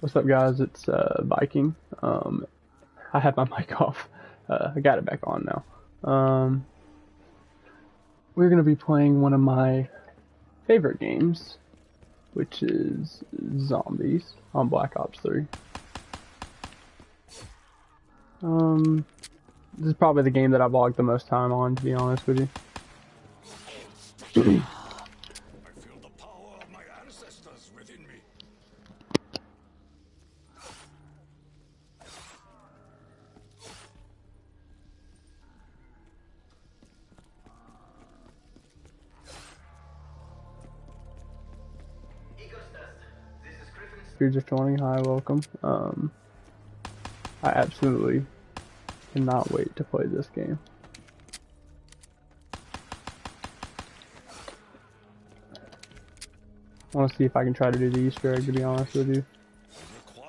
What's up, guys? It's uh, Viking. Um, I have my mic off. Uh, I got it back on now. Um, we're gonna be playing one of my favorite games, which is Zombies on Black Ops 3. Um, this is probably the game that I've logged the most time on, to be honest with you. you're just joining, hi, welcome. Um, I absolutely cannot wait to play this game. I want to see if I can try to do the Easter egg, to be honest with you.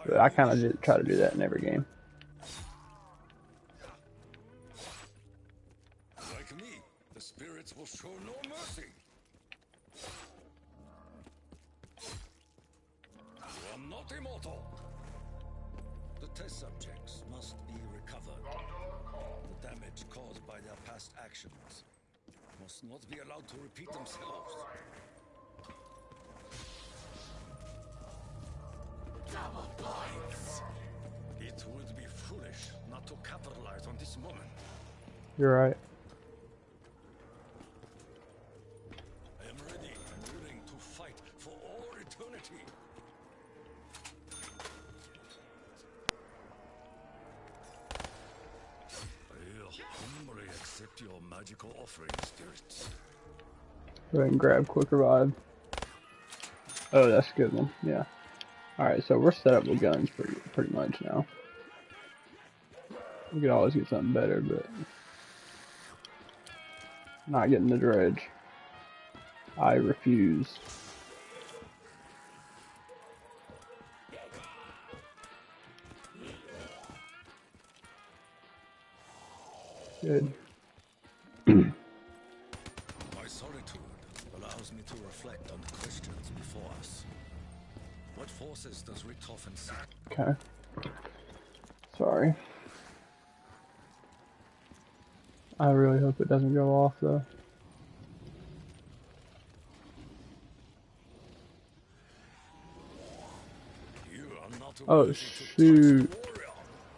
But I kind of try to do that in every game. You're right. I am ready and willing to fight for all eternity. I'll humbly accept your magical offering, spirits. Go ahead and grab quick revive. Oh, that's good one. Yeah. Alright, so we're set up with guns pretty, pretty much now. We could always get something better, but... Not getting the dredge. I refuse. Good. Okay. Sorry. I really hope it doesn't go off though. Oh shoot.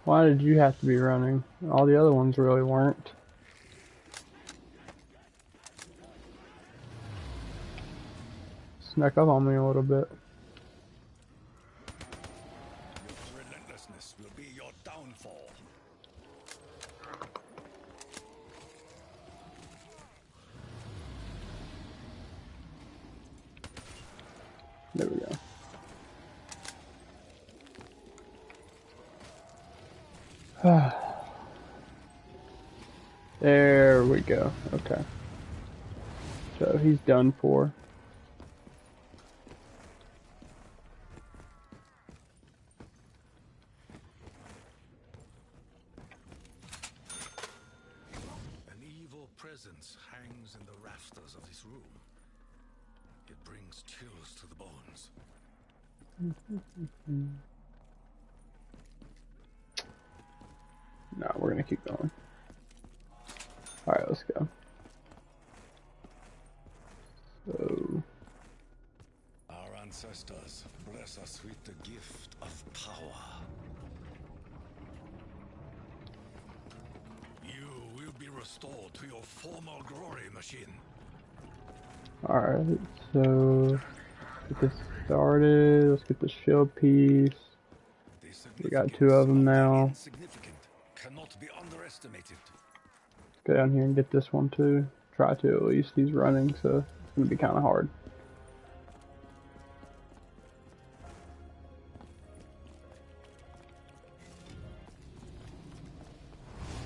Why did you have to be running? All the other ones really weren't. Snuck up on me a little bit. there we go. Okay. He's for. An evil presence hangs in the rafters of this room. It brings chills to the bones. No, we're gonna keep going. Alright, let's go. So... Our ancestors bless us with the gift of power. You will be restored to your former glory machine. Alright, so... Get this started. Let's get the shield piece. We got two of them now cannot be underestimated. Go down here and get this one too. Try to at least. He's running, so it's gonna be kind of hard.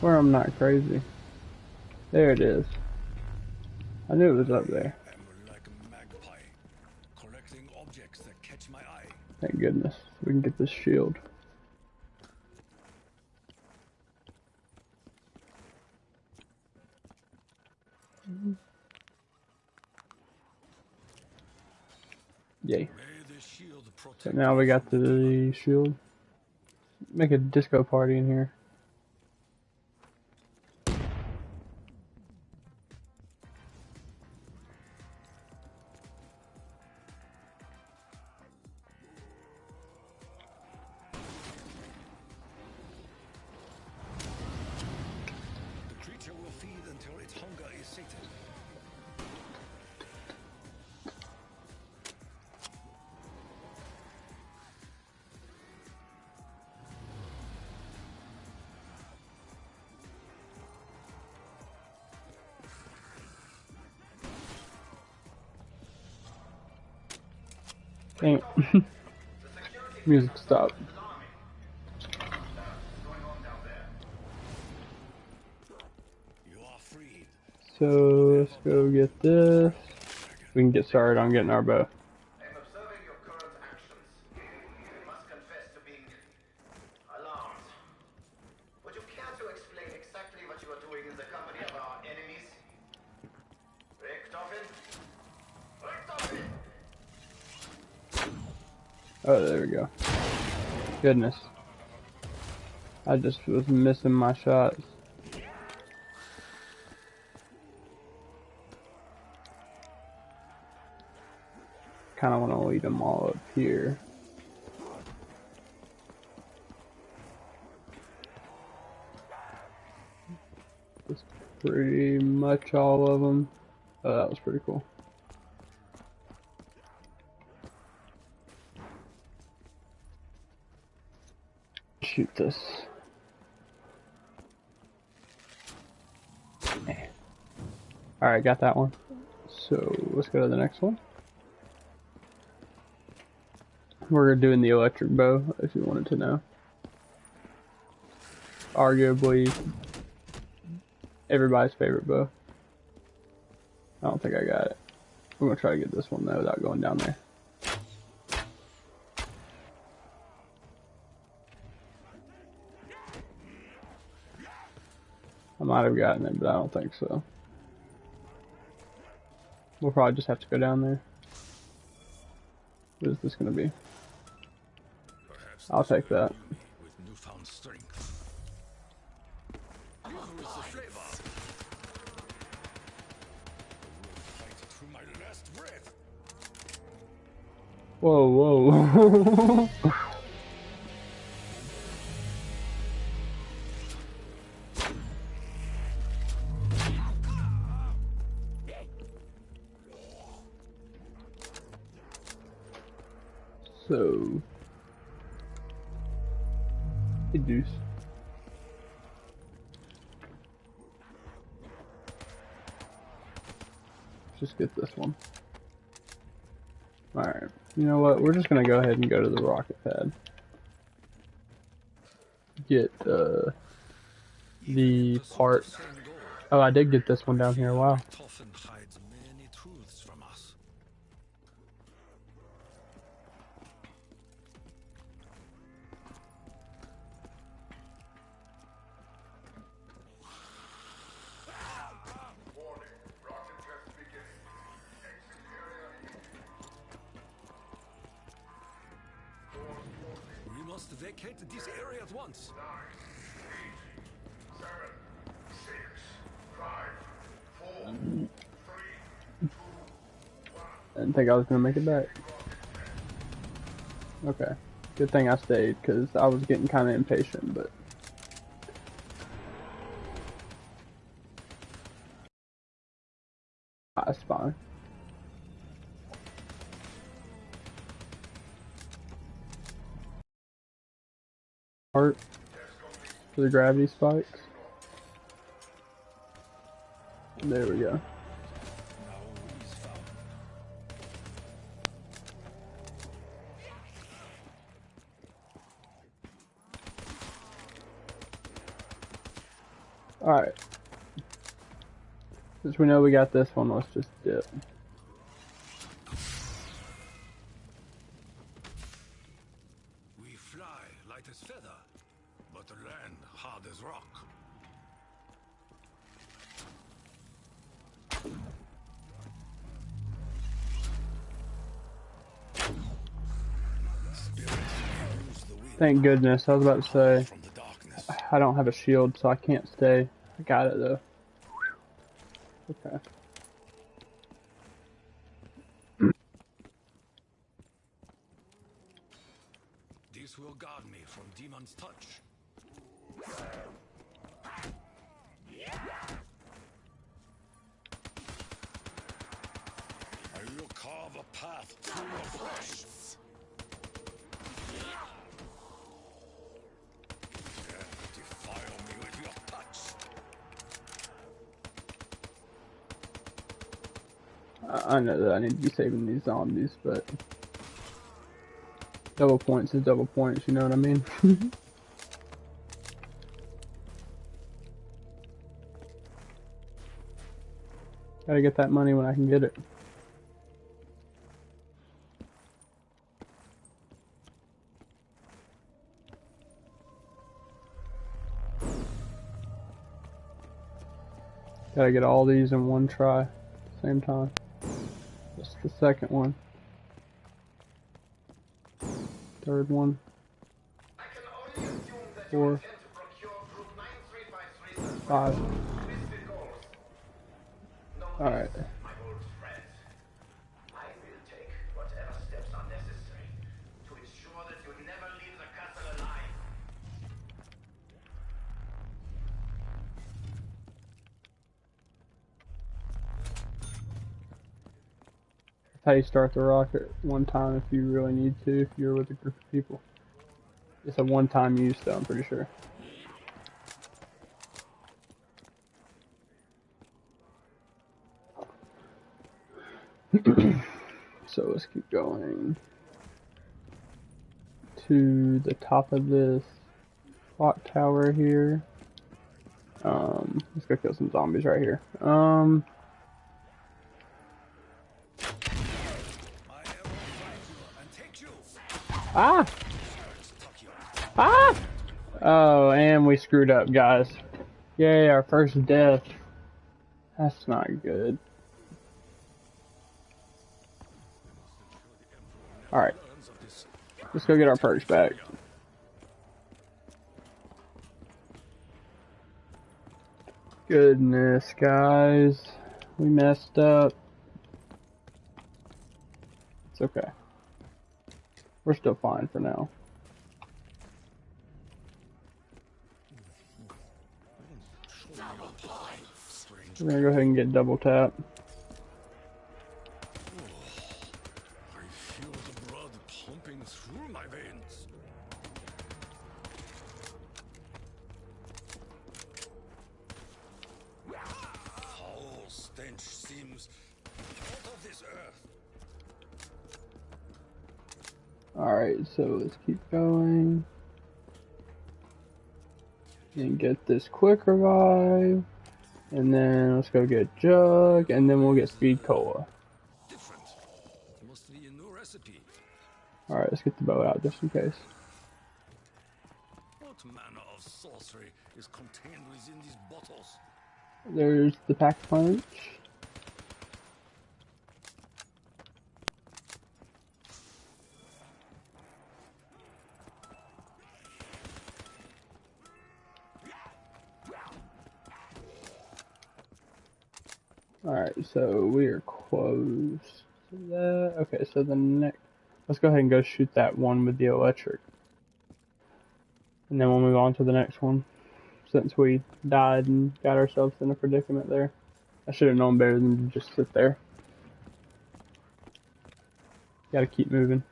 Where I'm not crazy. There it is. I knew it was up there. Thank goodness. We can get this shield. Yay. So now we got the shield. Make a disco party in here. Dang Music stop. So let's go get this. We can get started on getting our bow. Goodness. I just was missing my shots. Kind of want to lead them all up here. That's pretty much all of them. Oh, that was pretty cool. Shoot this. Alright, got that one. So let's go to the next one. We're doing the electric bow, if you wanted to know. Arguably everybody's favorite bow. I don't think I got it. I'm gonna try to get this one though without going down there. Might have gotten it, but I don't think so. We'll probably just have to go down there. What is this going to be? I'll take that. Whoa, whoa. Alright, you know what, we're just gonna go ahead and go to the rocket pad. Get, uh, the part. Oh, I did get this one down here, wow. Think I was gonna make it back. Okay. Good thing I stayed, because I was getting kind of impatient, but... That's fine. part for the gravity spikes. There we go. Alright. Since we know we got this one, let's just dip. Thank goodness. I was about to say, I don't have a shield, so I can't stay. I got it though. Okay. This will guard me from demon's touch. I will carve a path through your flesh. Dare defile me with your touch. I need to be saving these zombies, but double points is double points, you know what I mean? Gotta get that money when I can get it. Gotta get all these in one try same time. The second one. Third one. Four. Five. Alright. My old friend, I will take whatever steps are necessary to ensure that you never leave the castle alive. That's how you start the rocket one time if you really need to, if you're with a group of people. It's a one time use though, I'm pretty sure. so let's keep going to the top of this clock tower here. Um, let's go kill some zombies right here. Um, ah! Ah! Oh, and we screwed up, guys. Yay, our first death. That's not good. Alright, let's go get our perks back. Goodness, guys. We messed up. It's okay. We're still fine for now. We're gonna go ahead and get double tap. I feel the blood pumping through my veins. Foul stench seems out of this earth. Alright, so let's keep going. And get this quick revive. And then let's go get Jug, and then we'll get Speed Cola. Different. Must be a new recipe. Alright, let's get the bow out just in case. What manner of sorcery is contained within these bottles? There's the pack punch. Alright, so we are close to that. Okay, so the next. Let's go ahead and go shoot that one with the electric. And then we'll move on to the next one. Since we died and got ourselves in a predicament there. I should have known better than to just sit there. Gotta keep moving.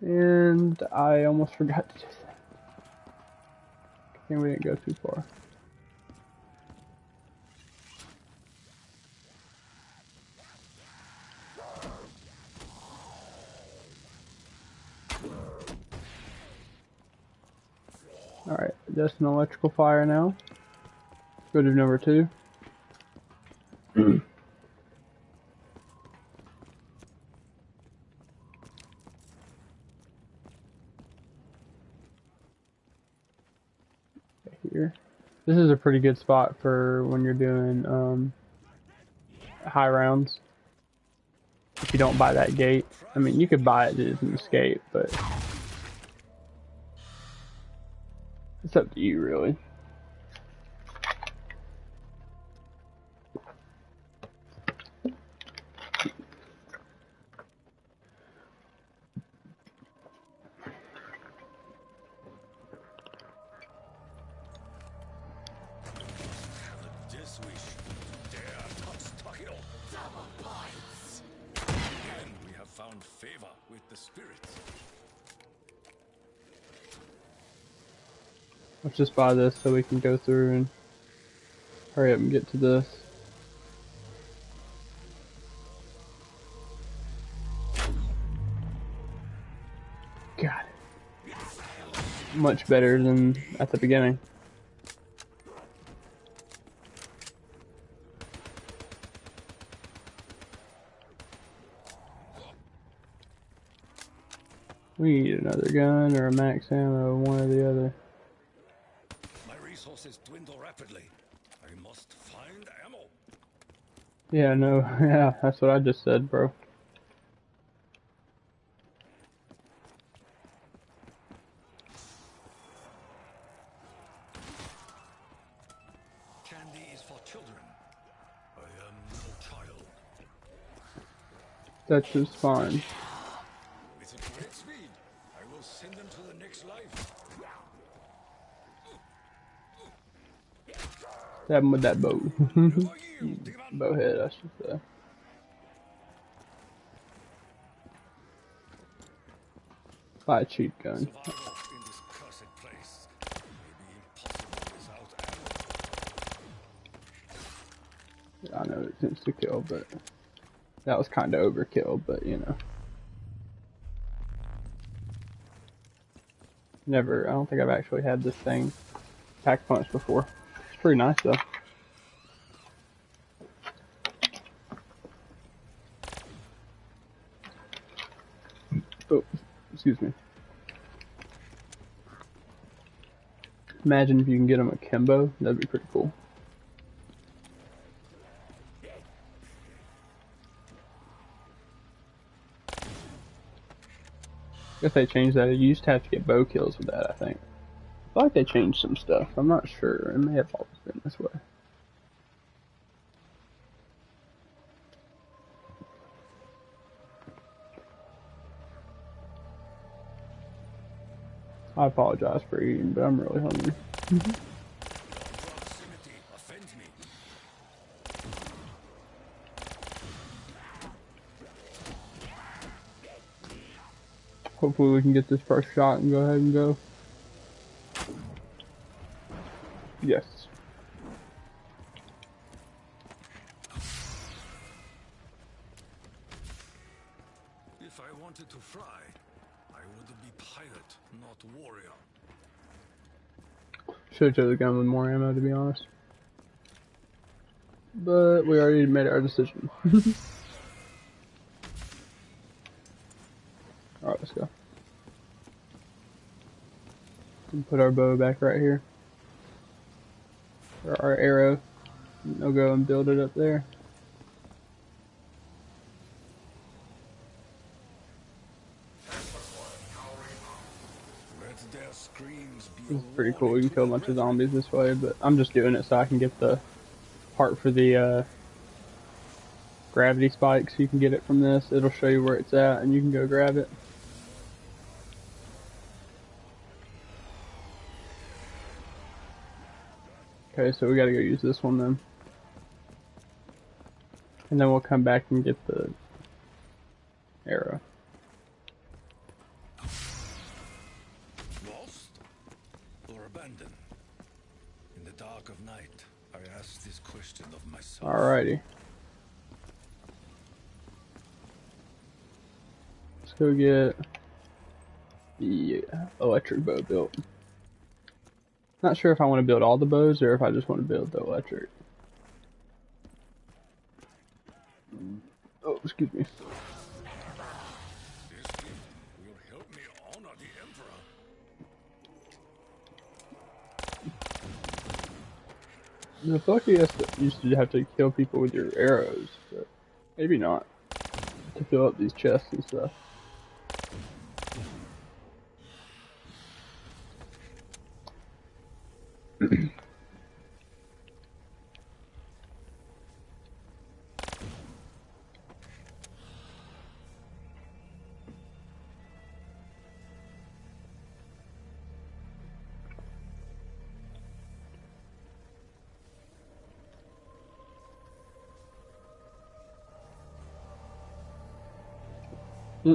And I almost forgot to do think we didn't go too far. Alright, just an electrical fire now. Go to number two. Here. This is a pretty good spot for when you're doing um, high rounds. if you don't buy that gate. I mean, you could buy it as an escape, but it's up to you, really. Let's just buy this so we can go through and hurry up and get to this. Got it. Much better than at the beginning. We need another gun or a max ammo, one or the other. Resources dwindle rapidly. I must find ammo. Yeah, no, yeah, that's what I just said, bro. Candy is for children. I am no child. That's just fine. With a great speed, I will send them to the next life. Stab him with that bow. Bowhead, I should say. Buy a cheap gun. I know it's insta kill, but that was kind of overkill, but you know. Never, I don't think I've actually had this thing pack punch before. Pretty nice though. Oh, excuse me. Imagine if you can get him akimbo, that'd be pretty cool. If they changed that, you used to have to get bow kills with that, I think. I like they changed some stuff. I'm not sure. It may have always been this way. I apologize for eating, but I'm really hungry. Hopefully we can get this first shot and go ahead and go. Yes. Should've chose the gun with more ammo, to be honest. But we already made our decision. Alright, let's go. And put our bow back right here. Or our arrow. And I'll go and build it up there. Let their screams be This is a pretty cool. You can kill a bunch of zombies this way, but I'm just doing it so I can get the part for the uh, gravity spikes. You can get it from this. It'll show you where it's at, and you can go grab it. Okay, so we gotta go use this one then. And then we'll come back and get the arrow. Lost or abandoned? In the dark of night, I ask this question of myself. Alrighty. Let's go get the electric bow built. Not sure if I want to build all the bows or if I just want to build the electric. Oh, excuse me. The like you used to have to kill people with your arrows, but maybe not. to fill up these chests and stuff.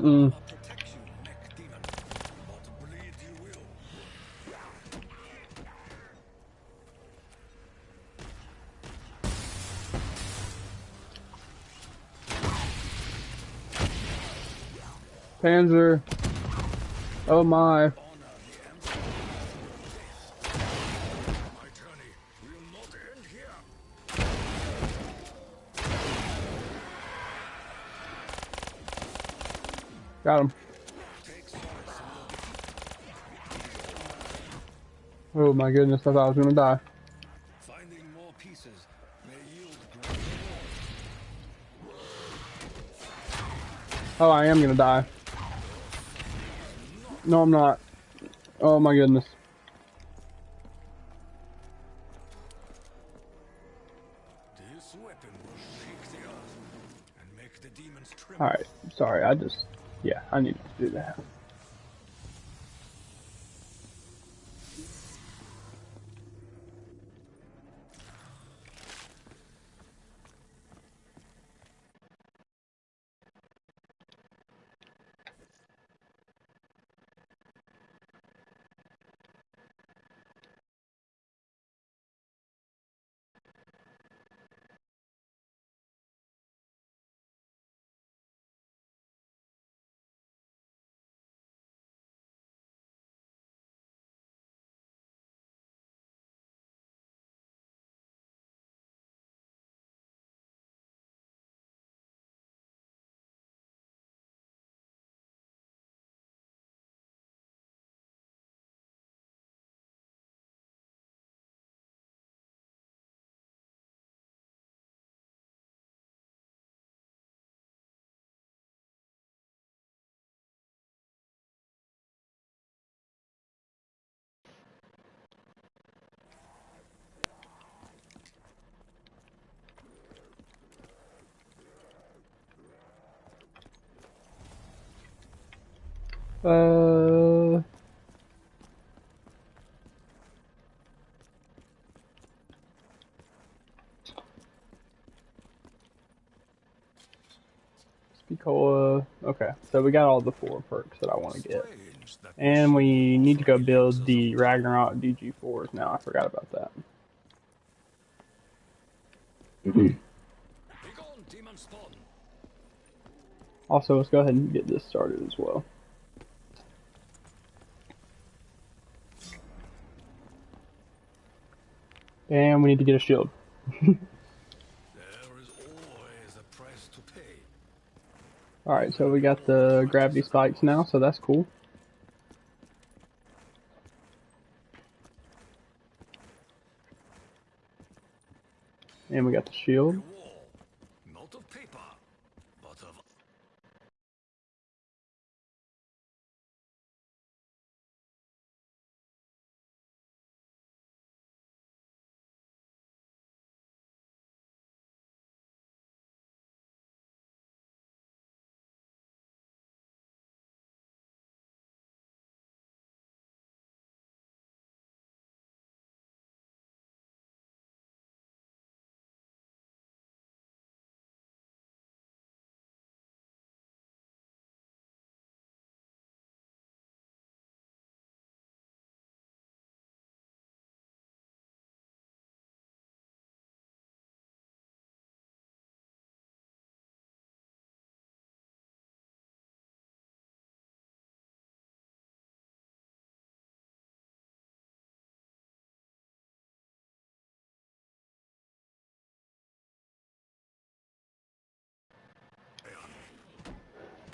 Will. Panzer. Oh my. Got him. Take solace in your defeat. Oh my goodness, I thought I was gonna die. Finding more pieces may yield. Oh, I am gonna die. No, I'm not. Oh my goodness. This weapon will shake the earth and make the demons tremble. Alright, sorry, I just... Yeah, I needed to do that. Uh... Speed Cola. Okay, so we got all the four perks that I want to get. And we need to go build the Ragnarok DG4s now. I forgot about that. Begone, demon spawn. Also, let's go ahead and get this started as well. And we need to get a shield. Alright, so we got the gravity spikes now, so that's cool. And we got the shield.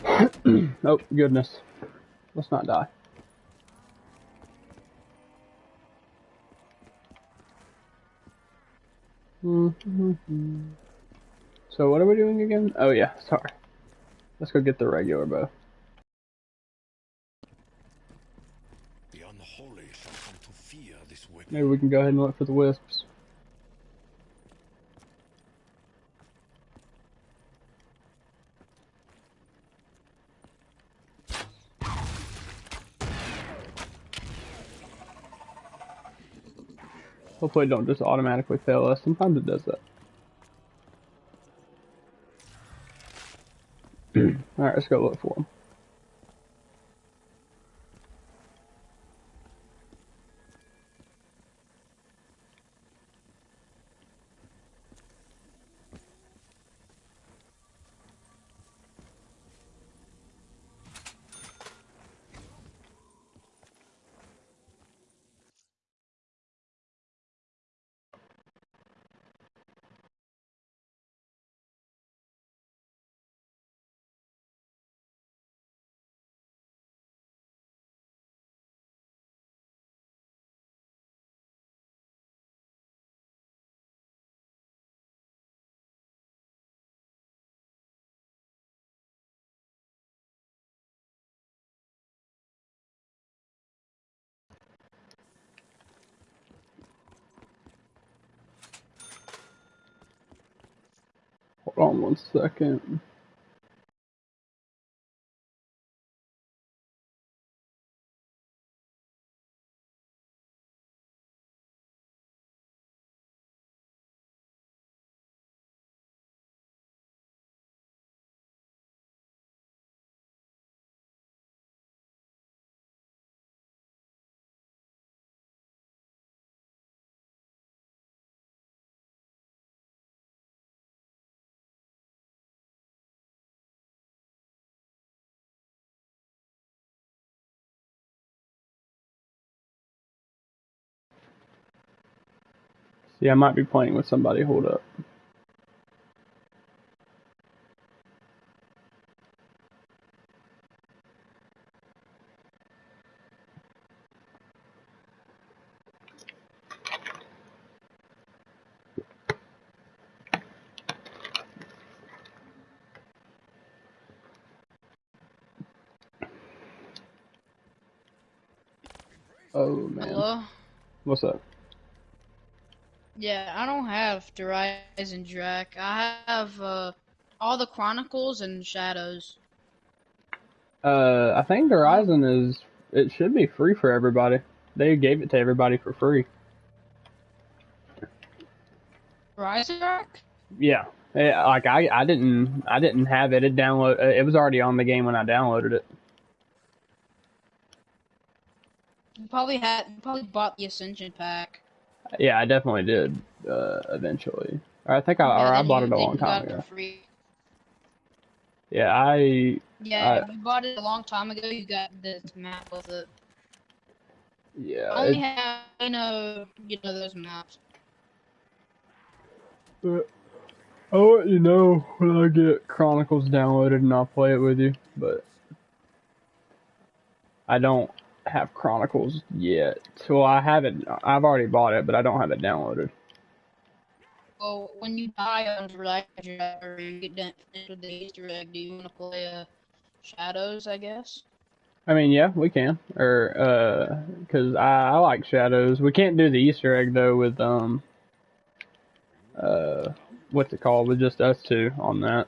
Oh, goodness. Let's not die. So what are we doing again? Oh yeah, sorry. Let's go get the regular bow. The unholy shall come to fear this weapon. Maybe we can go ahead and look for the wisps. Hopefully it don't just automatically fail us. Sometimes it does that. Alright, let's go look for them. Hold on one second. See, I might be playing with somebody. Hold up. Oh man. Hello? What's up? Yeah, I don't have Rise and Drac. I have uh, all the Chronicles and Shadows. Uh, I think Horizon is. It should be free for everybody. They gave it to everybody for free. Drac? Yeah. Yeah, like I, I didn't, I didn't have it. It download. uh, It was already on the game when I downloaded it. You probably had, you probably bought the Ascension pack. Yeah, I definitely did. Uh, eventually, I think I, Yeah, or I bought you- it a long time ago. free. Yeah, I, Yeah, I- you bought it a long time ago. You got this map with it. yeah. I only it- have, you know, you know those maps. But I'll let you know when I get Chronicles downloaded and I'll play it with you. But I don't have Chronicles yet. So I haven't. I've already bought it, but I don't have it downloaded. Well, when you die on and or you get done with the Easter egg, do you want to play uh, Shadows? I guess. I mean, yeah, we can. Or uh, cause I, I like Shadows. We can't do the Easter egg though with um, uh, what's it called? With just us two on that,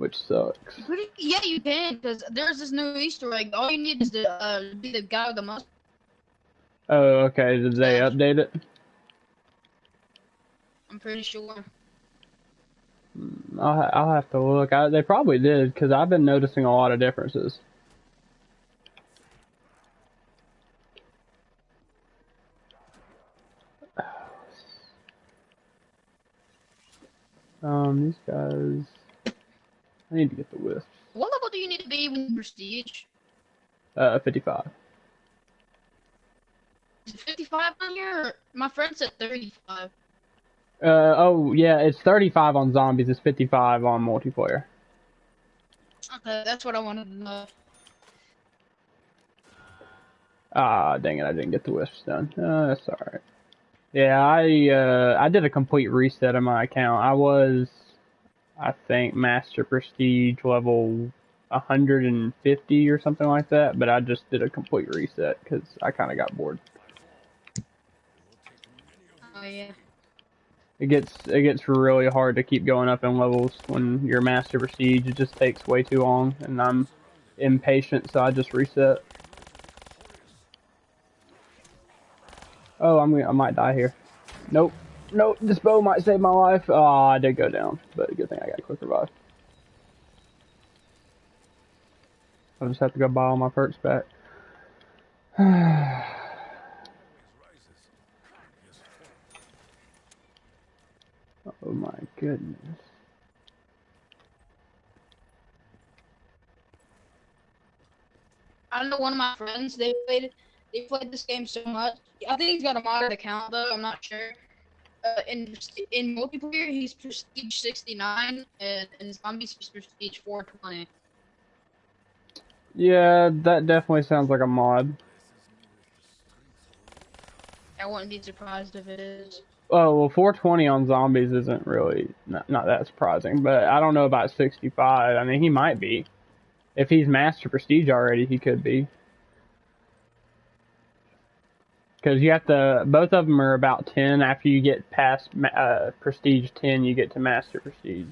which sucks. Pretty, yeah, you can, because there's this new Easter egg. All you need is to uh, be the guy with the mustache. Oh, okay. Did they update it? I'm pretty sure. I'll, ha- I'll have to look. I, they probably did because I've been noticing a lot of differences. Um, these guys. I need to get the wisps. What level do you need to be when you prestige? Uh, 55. Is it 55 on here? My friend said 35. Uh, oh, yeah, it's 35 on zombies, it's 55 on multiplayer. Okay, that's what I wanted to know. Ah, dang it, I didn't get the wisps done. Uh, that's alright. Yeah, I, uh, I did a complete reset of my account. I was, I think Master Prestige level 150 or something like that, but I just did a complete reset because I kind of got bored. Oh yeah. It gets it gets really hard to keep going up in levels when you're Master Prestige. It just takes way too long, and I'm impatient, so I just reset. Oh, I'm I might die here. Nope. Nope, this bow might save my life. Ah, oh, I did go down, but good thing I got a quick revive. I just have to go buy all my perks back. oh my goodness. I know one of my friends. They played. They played this game so much. I think he's got a modded account though. I'm not sure. Uh, in in multiplayer, he's prestige 69, and in zombies, he's prestige 420. Yeah, that definitely sounds like a mod. I wouldn't be surprised if it is. Oh well, 420 on zombies isn't really not, not that surprising, but I don't know about 65. I mean, he might be. If he's master prestige already, he could be. Because you have to, both of them are about 10. After you get past uh, prestige 10, you get to master prestige.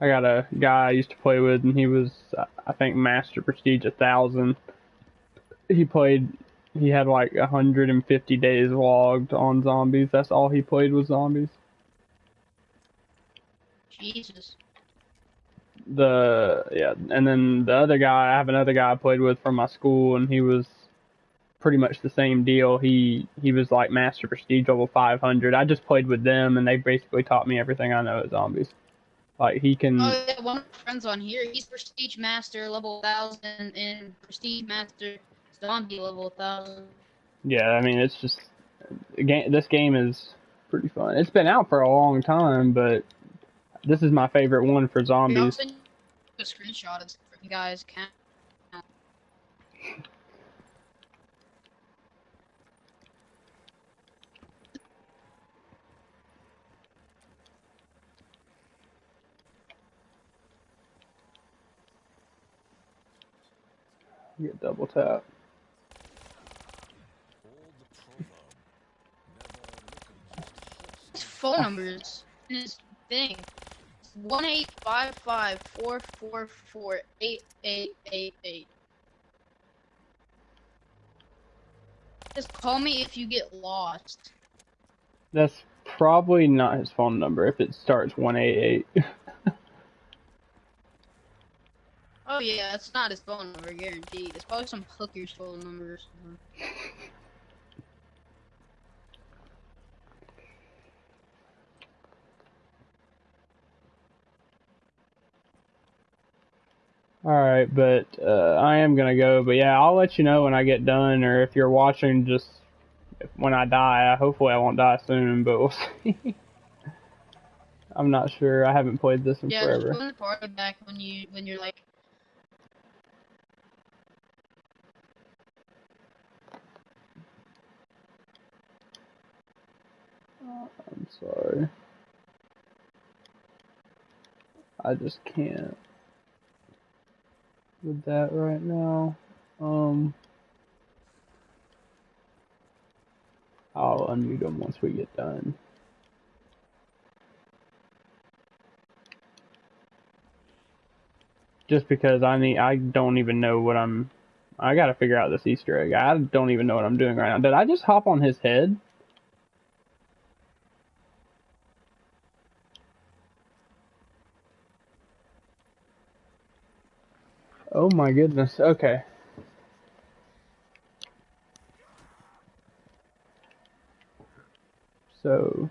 I got a guy I used to play with, and he was, I think, Master Prestige a 1000. He played, he had like 150 days logged on zombies. That's all he played was zombies. Jesus. The, yeah, and then the other guy, I have another guy I played with from my school, and he was pretty much the same deal. He he was like Master Prestige level 500. I just played with them, and they basically taught me everything I know at zombies. Like he can. Oh yeah, one of my friends on here, he's Prestige Master level thousand and Prestige Master Zombie level thousand. Yeah, I mean it's just game. This game is pretty fun. It's been out for a long time, but this is my favorite one for zombies. Yeah, a screenshot of the guys count. Get double tap. His phone numbers in his thing. One eight five five four four four eight eight eight eight. Just call me if you get lost. That's probably not his phone number if it starts 188. Oh yeah, it's not his phone number, guaranteed. It's probably some hooker's phone number or something. Alright, but uh, I am gonna go. But yeah, I'll let you know when I get done, or if you're watching, just when I die. Hopefully, I won't die soon, but we'll see. I'm not sure. I haven't played this in yeah, forever. Yeah, the party back when you when you're like. I'm sorry. I just can't with that right now. Um, I'll unmute them once we get done. Just because I need, I don't even know what I'm. I gotta figure out this Easter egg. I don't even know what I'm doing right now. Did I just hop on his head? Oh my goodness, okay. So...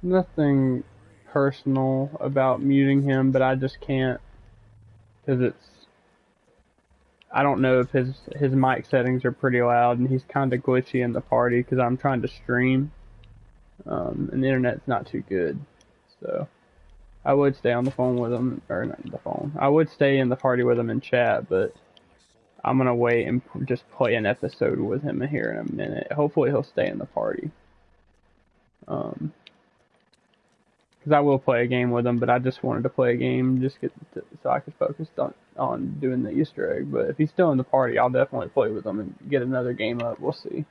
Nothing personal about muting him, but I just can't because it's I don't know if his his mic settings are pretty loud and he's kind of glitchy in the party because I'm trying to stream, um, and the internet's not too good. So I would stay on the phone with him or not the phone. I would stay in the party with him and chat, but I'm gonna wait and just play an episode with him here in a minute. Hopefully he'll stay in the party. Um, because I will play a game with him, but I just wanted to play a game just get to, so I could focus on on doing the Easter egg. But if he's still in the party, I'll definitely play with him and get another game up. We'll see.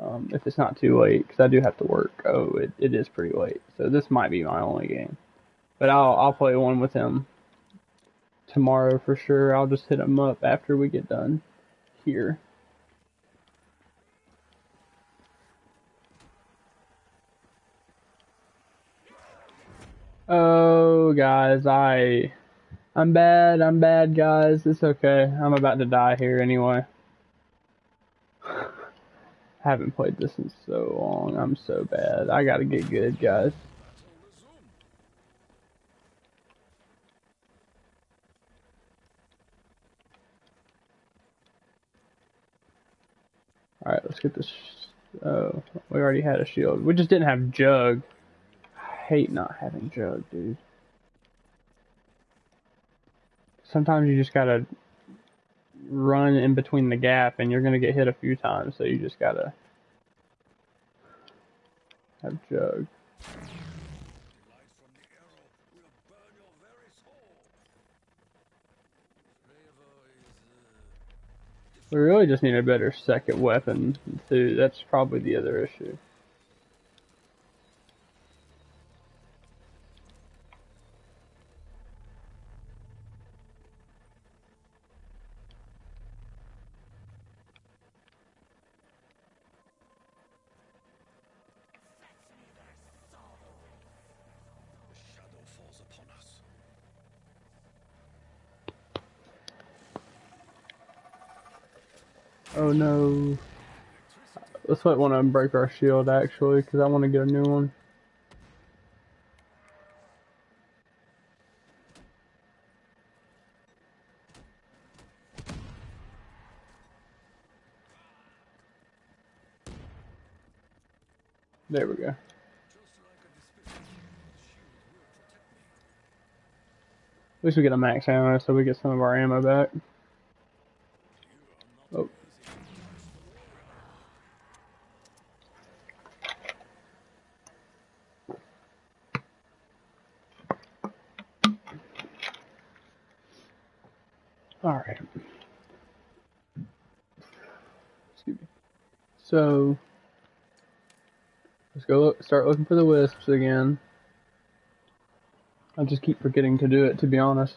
Um, if it's not too late, because I do have to work. Oh, it, it is pretty late, so this might be my only game. But I'll I'll play one with him tomorrow for sure. I'll just hit him up after we get done here. Oh, guys, I, I'm bad. I'm bad, guys. It's okay. I'm about to die here anyway. Haven't played this in so long. I'm so bad. I gotta get good, guys. Alright, let's get this. Oh, we already had a shield. We just didn't have Jug hate not having Jug, dude. Sometimes you just gotta run in between the gap and you're gonna get hit a few times, so you just gotta have Jug. We really just need a better second weapon, too. That's probably the other issue. Oh no. Let's let one of them break our shield actually, because I want to get a new one. There we go. At least we get a max ammo so we get some of our ammo back. Oh. Alright. Excuse me. So, let's go look, start looking for the wisps again. I just keep forgetting to do it, to be honest.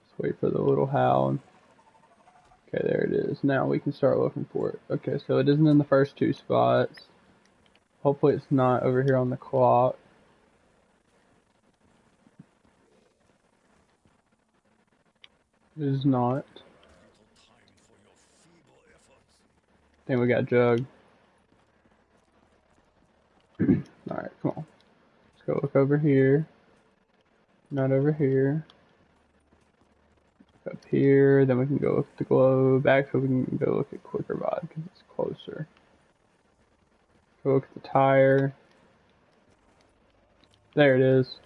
Let's wait for the little howl. Okay, there it is. Now we can start looking for it. Okay, so it isn't in the first two spots. Hopefully it's not over here on the clock. It is not. I think we got Jug. Alright, come on. Let's go look over here. Not over here. Up here, then we can go look at the globe. Actually, we can go look at Quick Revive because it's closer. Go look at the tire. There it is.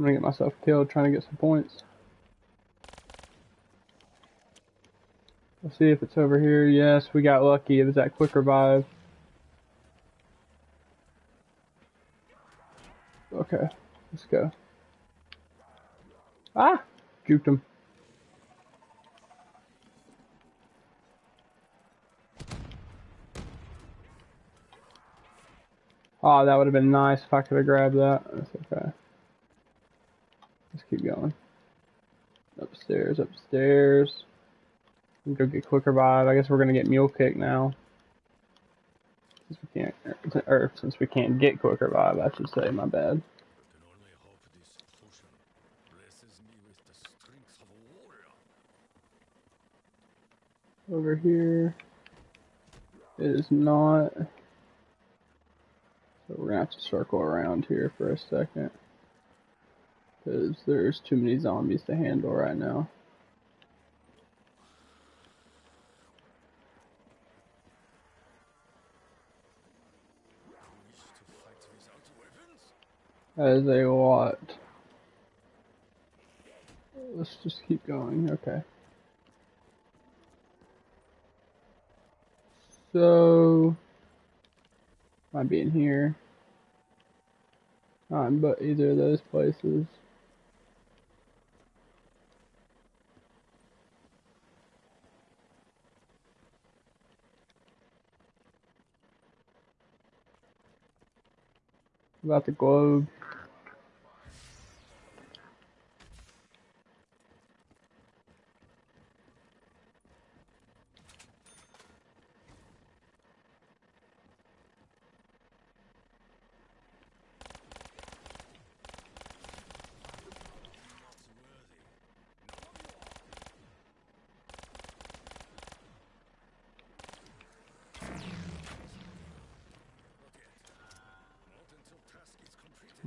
I'm gonna get myself killed trying to get some points. Let's see if it's over here. Yes, we got lucky. It was that quick revive. Okay, let's go. Ah! Juked him. Oh, that would have been nice if I could have grabbed that. That's okay. Going. Upstairs, upstairs. Go get quick revive. I guess we're gonna get mule kick now. Since we can't, or since we can't get quick revive, I should say. My bad. Over here. It is not. So we're gonna have to circle around here for a second. Because there's too many zombies to handle right now. As a lot. Let's just keep going, okay. So, might be in here. Not but either of those places. About the globe.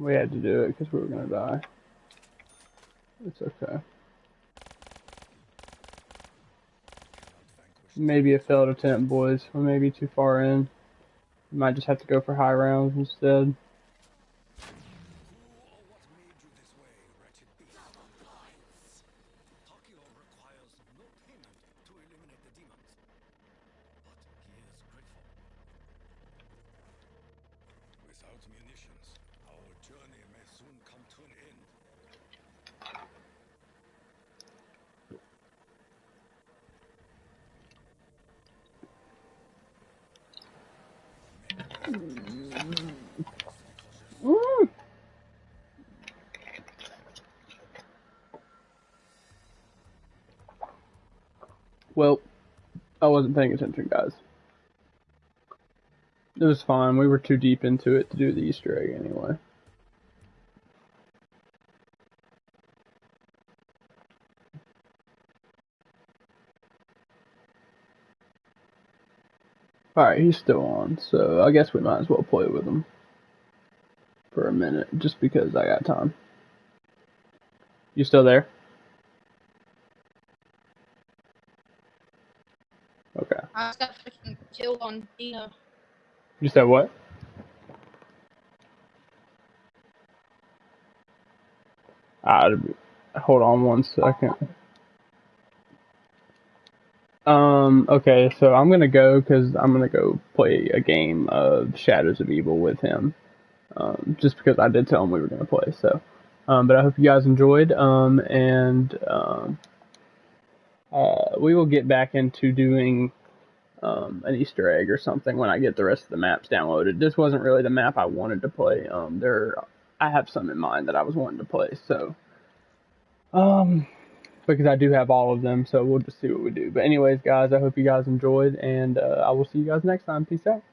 We had to do it because we were gonna die. It's okay. Maybe a failed attempt, boys. We may be too far in. We might just have to go for high rounds instead. I wasn't paying attention, guys. It was fine. We were too deep into it to do the Easter egg anyway. Alright, he's still on, so I guess we might as well play with him for a minute, just because I got time. You still there? I just got freaking killed on Dino. You said what? Ah, hold on one second. Um, okay, so I'm gonna go because I'm gonna go play a game of Shadows of Evil with him. Um, just because I did tell him we were gonna play, so. Um, but I hope you guys enjoyed, um, and, um, uh, we will get back into doing, um, an Easter egg or something when I get the rest of the maps downloaded. This wasn't really the map I wanted to play, um, there, I have some in mind that I was wanting to play, so, um, because I do have all of them, so we'll just see what we do. But anyways, guys, I hope you guys enjoyed, and uh, I will see you guys next time. Peace out.